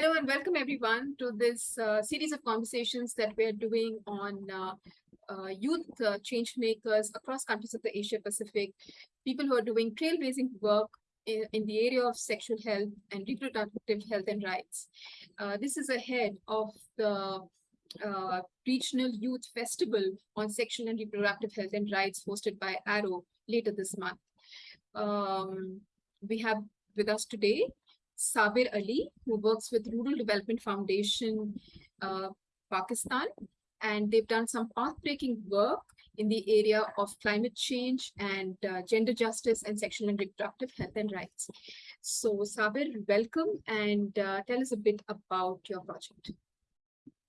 Hello and welcome everyone to this uh, series of conversations that we are doing on uh, uh, youth uh, change makers across countries of the Asia Pacific, people who are doing trailblazing work in, in the area of sexual health and reproductive health and rights. Uh, this is ahead of the uh, Regional Youth Festival on Sexual and Reproductive Health and Rights hosted by Arrow later this month. Um, we have with us today Sabir Ali, who works with Rural Development Foundation, uh, Pakistan, and they've done some path-breaking work in the area of climate change and uh, gender justice and sexual and reproductive health and rights. So Sabir, welcome and uh, tell us a bit about your project.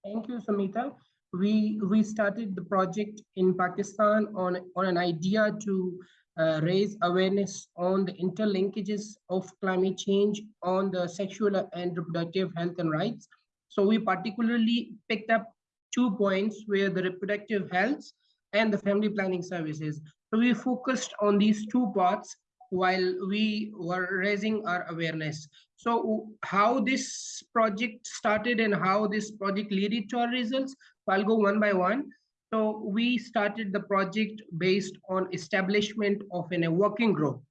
Thank you, Samita. We, we started the project in Pakistan on, on an idea to uh, raise awareness on the interlinkages of climate change on the sexual and reproductive health and rights. So we particularly picked up two points where the reproductive health and the family planning services. So we focused on these two parts while we were raising our awareness. So how this project started and how this project led to our results, I'll go one by one. So we started the project based on establishment of in a working group.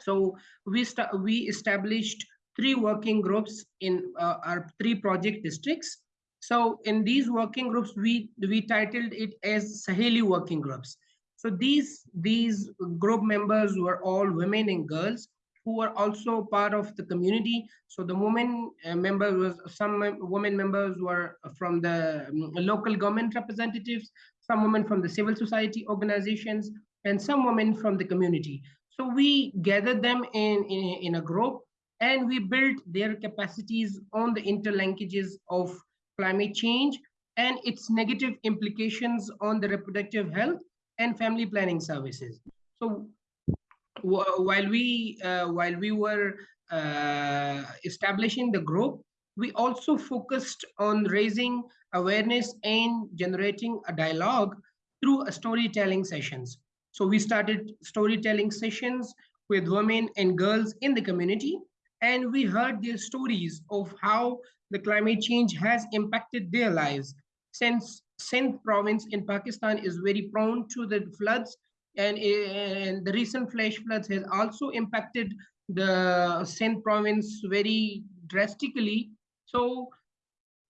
So we, we established three working groups in uh, our three project districts. So in these working groups, we, we titled it as Saheli working groups. So these, these group members were all women and girls who were also part of the community. So the women uh, members was some women members were from the um, local government representatives, some women from the civil society organizations, and some women from the community. So we gathered them in, in, in a group and we built their capacities on the interlinkages of climate change and its negative implications on the reproductive health and family planning services. So while we uh, while we were uh, establishing the group, we also focused on raising awareness and generating a dialogue through storytelling sessions. So we started storytelling sessions with women and girls in the community, and we heard their stories of how the climate change has impacted their lives. Since Sindh province in Pakistan is very prone to the floods and, and the recent flash floods has also impacted the Sindh province very drastically. So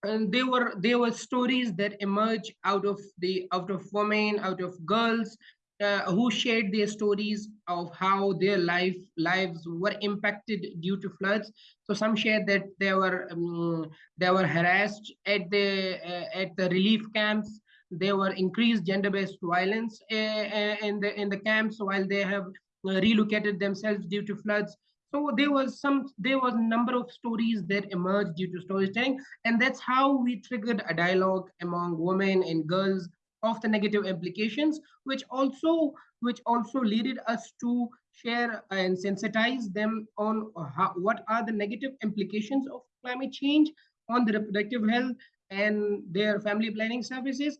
and there were there were stories that emerge out of the out of women, out of girls uh, who shared their stories of how their life lives were impacted due to floods. So some shared that they were um, they were harassed at the uh, at the relief camps there were increased gender-based violence uh, uh, in the in the camps while they have uh, relocated themselves due to floods. So there was some there was a number of stories that emerged due to storytelling and that's how we triggered a dialogue among women and girls of the negative implications which also which also led us to share and sensitize them on how, what are the negative implications of climate change on the reproductive health and their family planning services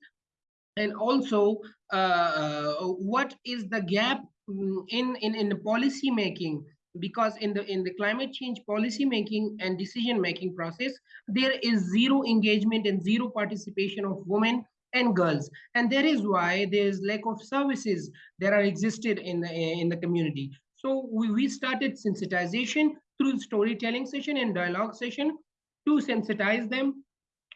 and also uh, what is the gap mm, in in in the policy making? Because in the in the climate change policy making and decision making process there is zero engagement and zero participation of women and girls. And that is why there is lack of services that are existed in the in the community. So we, we started sensitization through storytelling session and dialogue session to sensitize them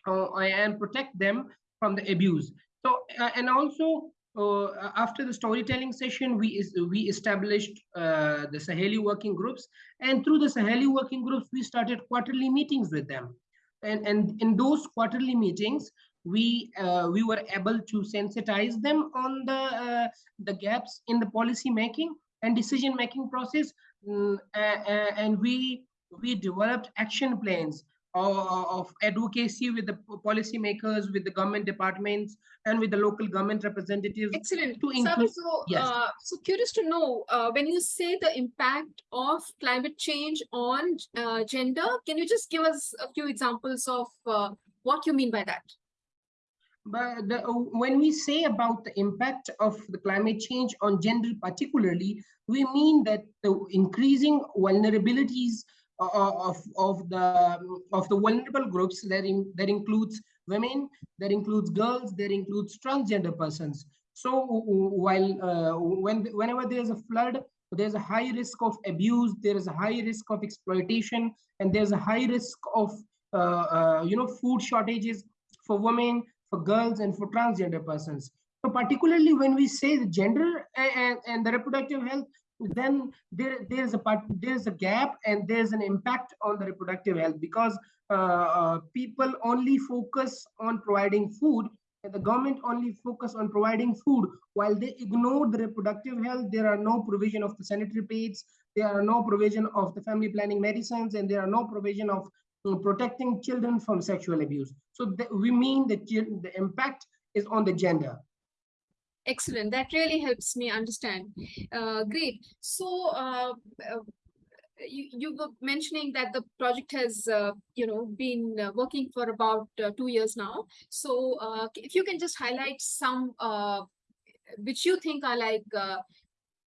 uh, and protect them from the abuse so, uh, and also uh, after the storytelling session, we is, we established uh, the Saheli working groups, and through the Saheli working groups, we started quarterly meetings with them, and and in those quarterly meetings, we uh, we were able to sensitize them on the uh, the gaps in the policy making and decision making process, mm, and we we developed action plans of advocacy with the policymakers, with the government departments, and with the local government representatives. Excellent. To include, so, yes. Uh, so curious to know, uh, when you say the impact of climate change on uh, gender, can you just give us a few examples of uh, what you mean by that? But the, when we say about the impact of the climate change on gender particularly, we mean that the increasing vulnerabilities uh, of of the of the vulnerable groups that in, that includes women that includes girls that includes transgender persons. So while uh, when whenever there's a flood there's a high risk of abuse there is a high risk of exploitation and there's a high risk of uh, uh, you know food shortages for women for girls and for transgender persons. So particularly when we say the gender and, and the reproductive health then there there's a part there's a gap and there's an impact on the reproductive health because uh, uh, people only focus on providing food and the government only focus on providing food. While they ignore the reproductive health there are no provision of the sanitary pads there are no provision of the family planning medicines and there are no provision of uh, protecting children from sexual abuse. So we mean that the impact is on the gender Excellent. That really helps me understand. Uh, great. So uh, uh, you, you were mentioning that the project has, uh, you know, been uh, working for about uh, two years now. So if you can just highlight some which you think are like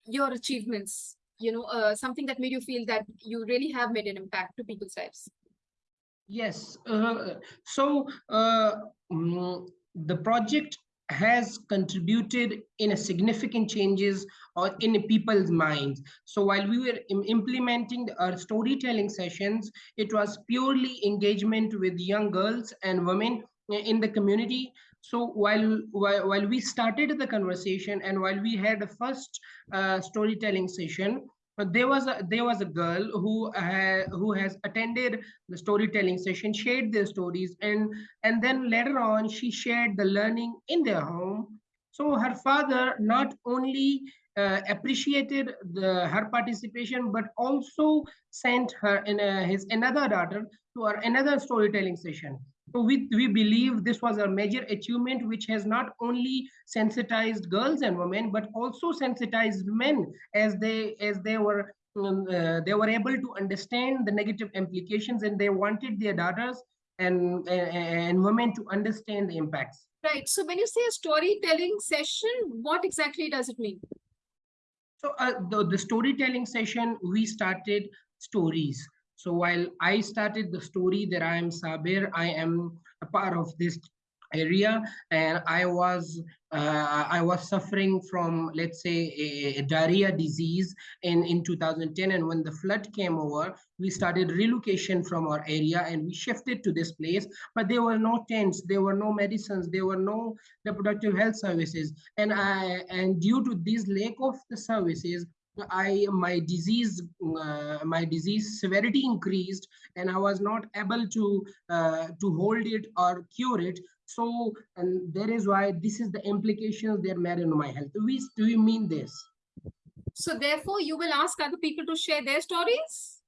your achievements, you know, something that made you feel that you really have made an impact to people's lives. Yes. so um, the project has contributed in a significant changes or in people's minds. So while we were implementing our storytelling sessions, it was purely engagement with young girls and women in the community. So while, while, while we started the conversation and while we had the first uh, storytelling session, there was a there was a girl who uh, who has attended the storytelling session shared their stories and and then later on she shared the learning in their home. So her father not only uh, appreciated the her participation but also sent her in a, his another daughter to our another storytelling session we, we believe this was a major achievement which has not only sensitized girls and women, but also sensitized men as they as they were um, uh, they were able to understand the negative implications and they wanted their daughters and, and, and women to understand the impacts. Right. So when you say a storytelling session, what exactly does it mean? So uh, the, the storytelling session, we started stories. So while I started the story that I am Sabir, I am a part of this area and I was uh, I was suffering from let's say a, a, diarrhea disease in in 2010 and when the flood came over we started relocation from our area and we shifted to this place. But there were no tents there were no medicines there were no reproductive health services. And I and due to this lack of the services I my disease uh, my disease severity increased and I was not able to uh, to hold it or cure it. So and that is why this is the implications that matter in my health. We do you mean this? So therefore, you will ask other people to share their stories.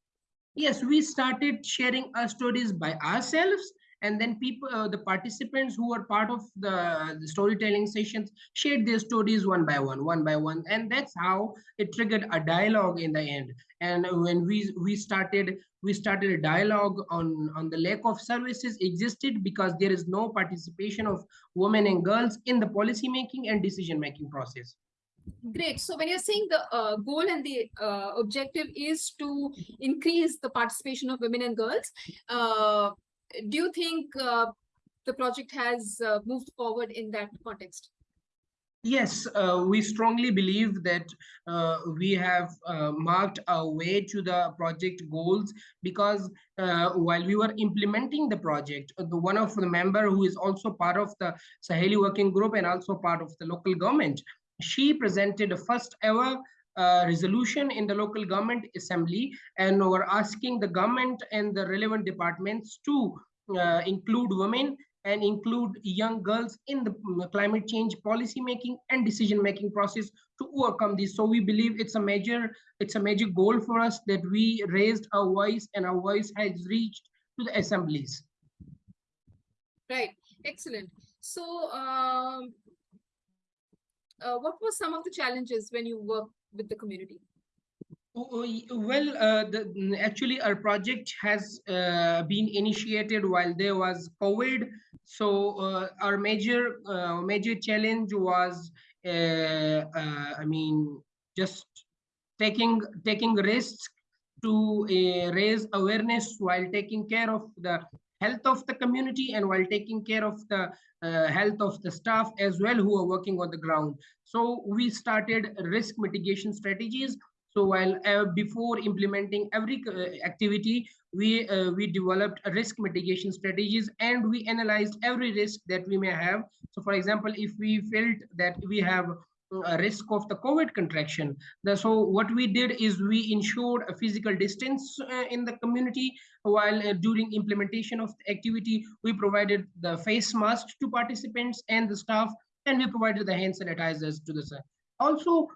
Yes, we started sharing our stories by ourselves and then people uh, the participants who were part of the, the, storytelling sessions shared their stories one by one one by one. And that's how it triggered a dialogue in the end. And when we we started we started a dialogue on on the lack of services existed because there is no participation of women and girls in the policy making and decision making process. Great. So when you're saying the uh, goal and the uh, objective is to increase the participation of women and girls, uh, do you think uh, the project has uh, moved forward in that context? Yes, uh, we strongly believe that uh, we have uh, marked our way to the project goals because uh, while we were implementing the project, the one of the member who is also part of the Saheli working group and also part of the local government, she presented the first ever resolution in the local government assembly and we're asking the government and the relevant departments to uh, include women and include young girls in the mm, climate change policy making and decision making process to overcome this. So we believe it's a major it's a major goal for us that we raised our voice and our voice has reached to the assemblies. Right. Excellent. So um, uh, what were some of the challenges when you work with the community? Oh, oh, well, uh, the, actually, our project has uh, been initiated while there was COVID. So uh, our major uh, major challenge was, uh, uh, I mean, just taking taking risks to raise awareness while taking care of the health of the community and while taking care of the uh, health of the staff as well who are working on the ground. So we started risk mitigation strategies. So while uh, before implementing every uh, activity, we uh, we developed risk mitigation strategies and we analyzed every risk that we may have. So for example, if we felt that we have risk of the COVID contraction. So what we did is we ensured a physical distance uh, in the community while uh, during implementation of the activity, we provided the face masks to participants and the staff, and we provided the hand sanitizers to the staff. Also,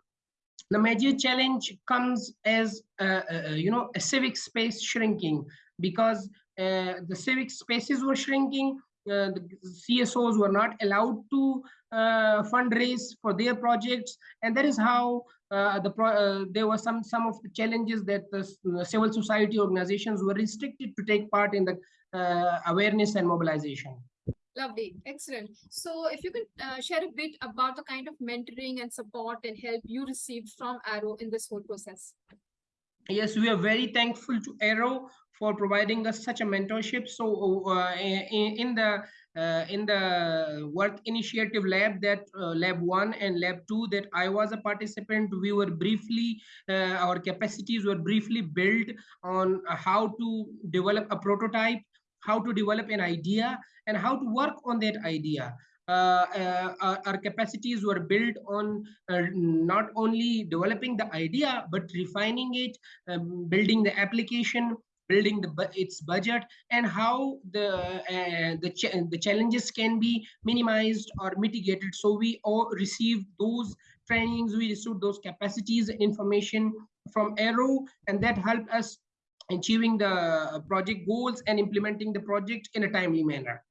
the major challenge comes as, uh, uh, you know, a civic space shrinking because uh, the civic spaces were shrinking, uh, the CSOs were not allowed to uh, fundraise for their projects, and that is how uh, the uh, there were some some of the challenges that the civil society organizations were restricted to take part in the uh, awareness and mobilization. Lovely, excellent. So if you can uh, share a bit about the kind of mentoring and support and help you received from Arrow in this whole process. Yes, we are very thankful to Arrow for providing us such a mentorship. So uh, in, in, the uh, in the work initiative lab that uh, lab one and lab two that I was a participant, we were briefly, uh, our capacities were briefly built on how to develop a prototype, how to develop an idea and how to work on that idea. Uh, uh, our capacities were built on uh, not only developing the idea but refining it um, building the application building the its budget and how the uh, the ch the challenges can be minimized or mitigated. So we all received those trainings we received those capacities information from arrow and that helped us achieving the project goals and implementing the project in a timely manner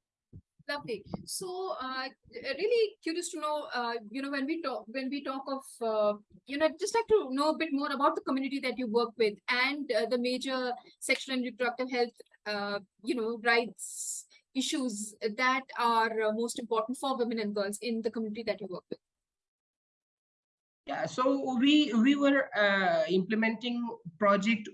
Lovely. So, uh, really curious to know, uh, you know, when we talk, when we talk of, uh, you know, just like to know a bit more about the community that you work with and uh, the major sexual and reproductive health, uh, you know, rights issues that are uh, most important for women and girls in the community that you work with. Yeah, so we we were implementing project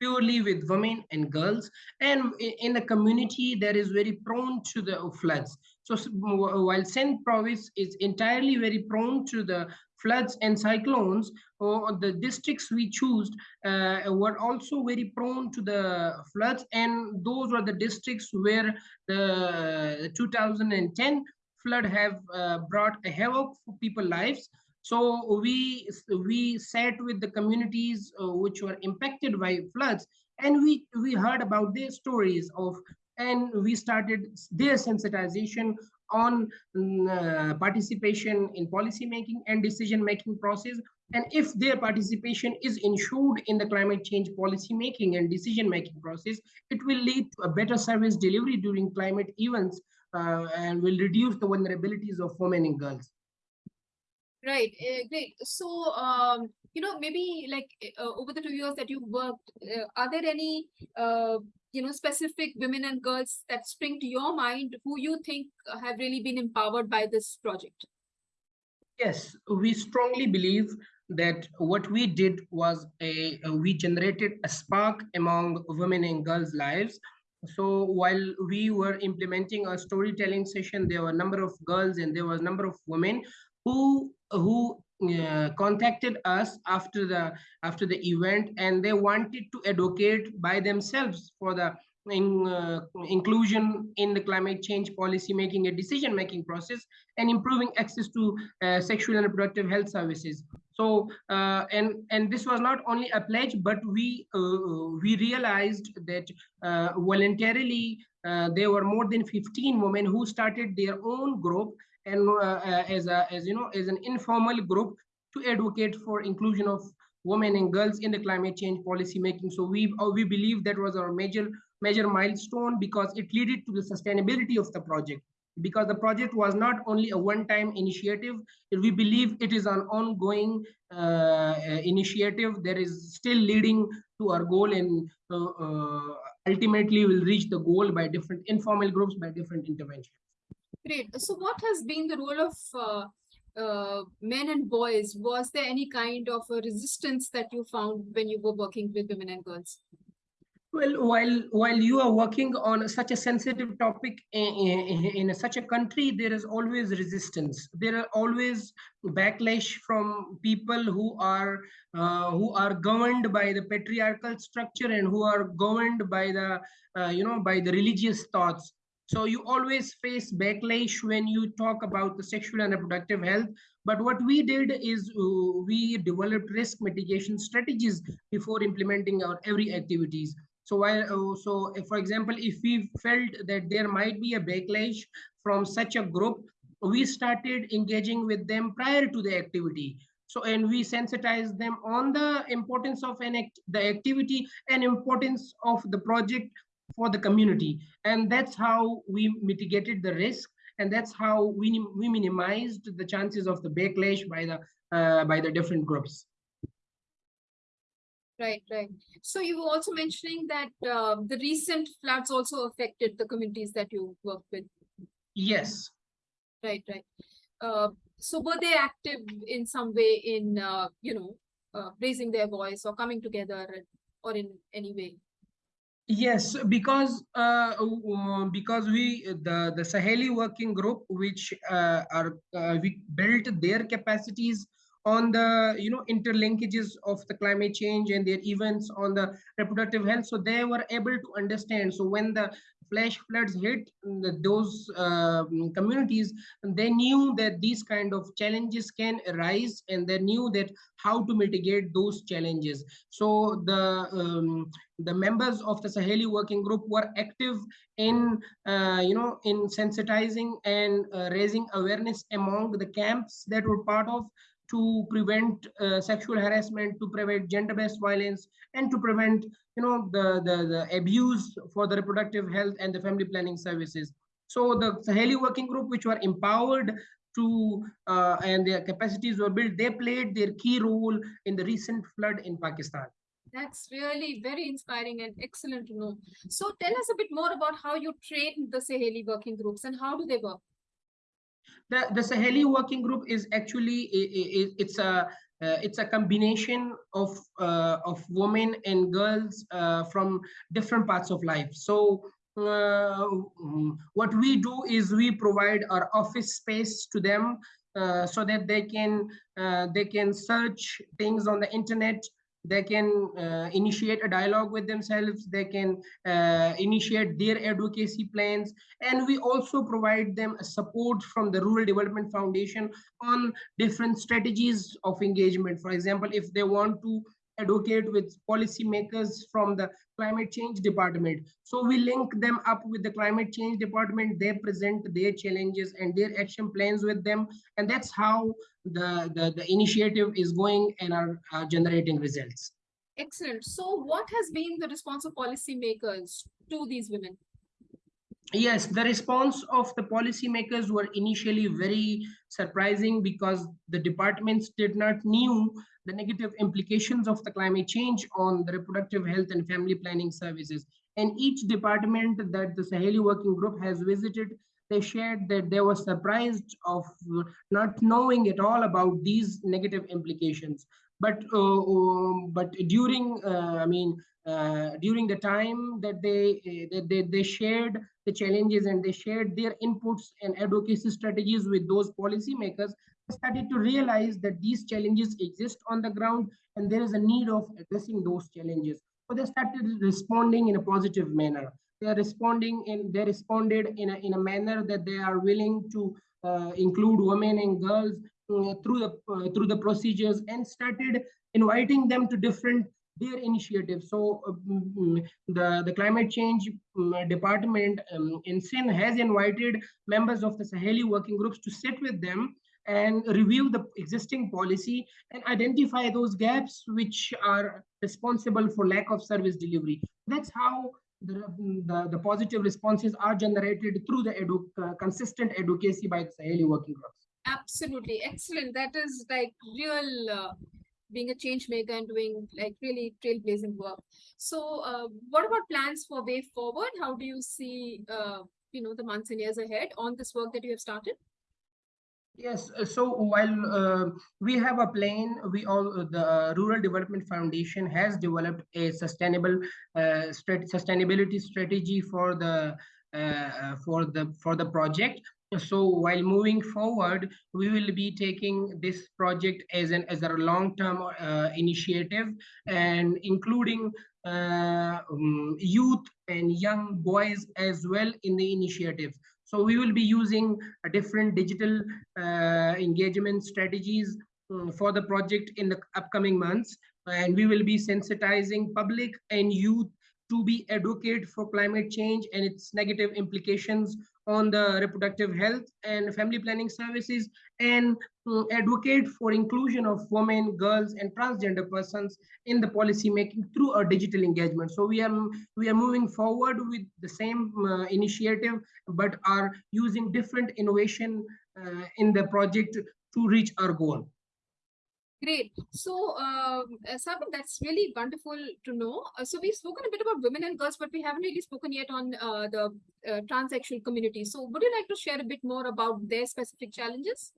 purely with women and girls. And in the community that is very prone to the floods. So while Sindh province is entirely very prone to the floods and cyclones or the districts we choose uh, were also very prone to the floods. And those were the districts where the 2010 flood have uh, brought a havoc for people lives so we we sat with the communities uh, which were impacted by floods, and we we heard about their stories of, and we started their sensitization on mm, uh, participation in policy making and decision making process. And if their participation is ensured in the climate change policy making and decision making process it will lead to a better service delivery during climate events uh, and will reduce the vulnerabilities of women and girls Right, uh, great. So, um, you know, maybe like uh, over the two years that you've worked, uh, are there any, uh, you know, specific women and girls that spring to your mind who you think have really been empowered by this project? Yes, we strongly believe that what we did was a, a we generated a spark among women and girls' lives so while we were implementing a storytelling session there were a number of girls and there was a number of women who who uh, contacted us after the after the event and they wanted to advocate by themselves for the in, uh, inclusion in the climate change policy making a decision making process and improving access to uh, sexual and reproductive health services. So uh, and and this was not only a pledge but we uh, we realized that uh, voluntarily there were more than 15 women who started their own group and uh, as a as you know as an informal group to advocate for inclusion of women and girls in the climate change policy making. So we uh, we believe that was our major major milestone because it led to the sustainability of the project. Because the project was not only a one-time initiative we believe it is an ongoing uh, initiative that is still leading to our goal and uh, uh, ultimately will reach the goal by different informal groups by different interventions Great. So what has been the role of uh, uh, men and boys, was there any kind of resistance that you found when you were working with women and girls? Well, while while you are working on such a sensitive topic in, in, in such a country, there is always resistance. There are always backlash from people who are uh, who are governed by the patriarchal structure and who are governed by the uh, you know by the religious thoughts. So you always face backlash when you talk about the sexual and reproductive health. But what we did is uh, we developed risk mitigation strategies before implementing our every activities. So while uh, so for example, if we felt that there might be a backlash from such a group, we started engaging with them prior to the activity. So and we sensitized them on the importance of an act, the activity and importance of the project for the community. And that's how we mitigated the risk. And that's how we, we minimized the chances of the backlash by the uh, by the different groups. Right, right. So you were also mentioning that uh, the recent floods also affected the communities that you work with. Yes. Right, right. Uh, so were they active in some way in, uh, you know, uh, raising their voice or coming together or in any way? Yes, because uh, because we the the Saheli working group, which uh, are uh, we built their capacities on the you know interlinkages of the climate change and their events on the reproductive health. So they were able to understand. So when the flash floods hit those uh, communities they knew that these kind of challenges can arise and they knew that how to mitigate those challenges. So the um, the members of the saheli working group were active in uh, you know in sensitizing and uh, raising awareness among the camps that were part of to prevent uh, sexual harassment, to prevent gender-based violence, and to prevent, you know, the, the, the abuse for the reproductive health and the family planning services. So the Saheli Working Group, which were empowered to, uh, and their capacities were built, they played their key role in the recent flood in Pakistan. That's really very inspiring and excellent to know. So tell us a bit more about how you train the Saheli working groups and how do they work? The the Saheli working group is actually it, it's a uh, it's a combination of uh, of women and girls uh, from different parts of life. So uh, what we do is we provide our office space to them uh, so that they can uh, they can search things on the internet they can uh, initiate a dialogue with themselves. They can uh, initiate their advocacy plans. And we also provide them support from the rural development foundation on different strategies of engagement. For example if they want to advocate with policymakers from the climate change department. So we link them up with the climate change department. They present their challenges and their action plans with them. And that's how the, the, the initiative is going and are, are generating results. Excellent. So what has been the response of policymakers to these women? Yes, the response of the policymakers were initially very surprising because the departments did not knew the negative implications of the climate change on the reproductive health and family planning services. And each department that the Saheli Working Group has visited, they shared that they were surprised of not knowing at all about these negative implications. But uh, um, but during, uh, I mean, uh, during the time that they, that they they shared the challenges and they shared their inputs and advocacy strategies with those policymakers, started to realize that these challenges exist on the ground and there is a need of addressing those challenges. So they started responding in a positive manner. They are responding in they responded in a in a manner that they are willing to uh, include women and girls uh, through the uh, through the procedures and started inviting them to different their initiatives. So um, the, the climate change um, department um, in Sindh has invited members of the Saheli working groups to sit with them and review the existing policy and identify those gaps which are responsible for lack of service delivery. That's how the, the, the positive responses are generated through the edu uh, consistent advocacy by the Saheli working groups. Absolutely. Excellent. That is like real uh, being a change maker and doing like really trailblazing work. So uh, what about plans for way forward? How do you see, uh, you know, the months and years ahead on this work that you have started? Yes, uh, so while uh, we have a plan, we all uh, the Rural Development Foundation has developed a sustainable uh, sustainability strategy for the uh, uh, for the for the project. So while moving forward, we will be taking this project as an as a long-term uh, initiative and including um, youth and young boys as well in the initiative. So we will be using different digital uh, engagement strategies um, for the project in the upcoming months. And we will be sensitizing public and youth to be advocate for climate change and its negative implications on the reproductive health and family planning services and uh, advocate for inclusion of women, girls, and transgender persons in the policy making through our digital engagement. So we are we are moving forward with the same uh, initiative, but are using different innovation uh, in the project to reach our goal. Great. So, um, uh, Sabir, that's really wonderful to know. Uh, so, we've spoken a bit about women and girls, but we haven't really spoken yet on uh, the uh, transsexual community. So, would you like to share a bit more about their specific challenges?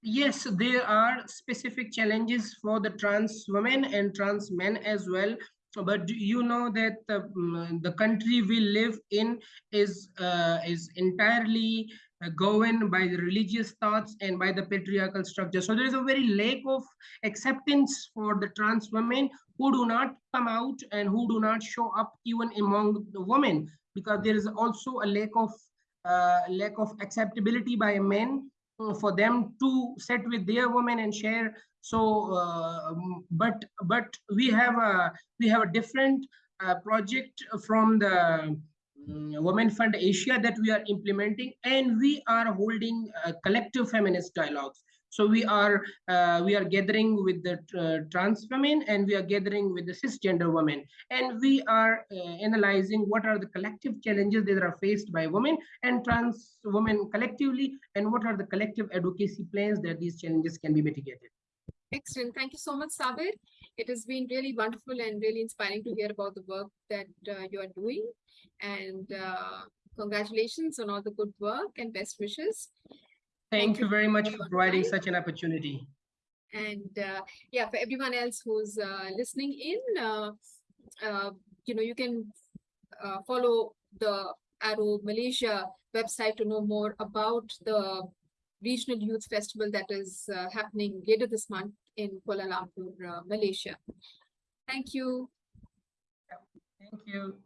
Yes, there are specific challenges for the trans women and trans men as well. But you know that the, mm, the country we live in is uh, is entirely uh, governed by the religious thoughts and by the patriarchal structure. So there is a very lack of acceptance for the trans women who do not come out and who do not show up even among the women because there is also a lack of uh, lack of acceptability by men uh, for them to sit with their women and share so uh, but but we have a we have a different uh, project from the um, women fund asia that we are implementing and we are holding uh, collective feminist dialogues. So we are uh, we are gathering with the uh, trans women and we are gathering with the cisgender women. And we are uh, analyzing what are the collective challenges that are faced by women and trans women collectively and what are the collective advocacy plans that these challenges can be mitigated Excellent. Thank you so much, Sabir. It has been really wonderful and really inspiring to hear about the work that uh, you are doing. And uh, congratulations on all the good work and best wishes. thank you very much for providing time. such an opportunity And uh, yeah, for everyone else who's uh, listening in, uh, uh, you know, you can uh, follow the Arrow Malaysia website to know more about the regional youth festival that is uh, happening later this month in Kuala Lumpur, uh, Malaysia. Thank you. thank you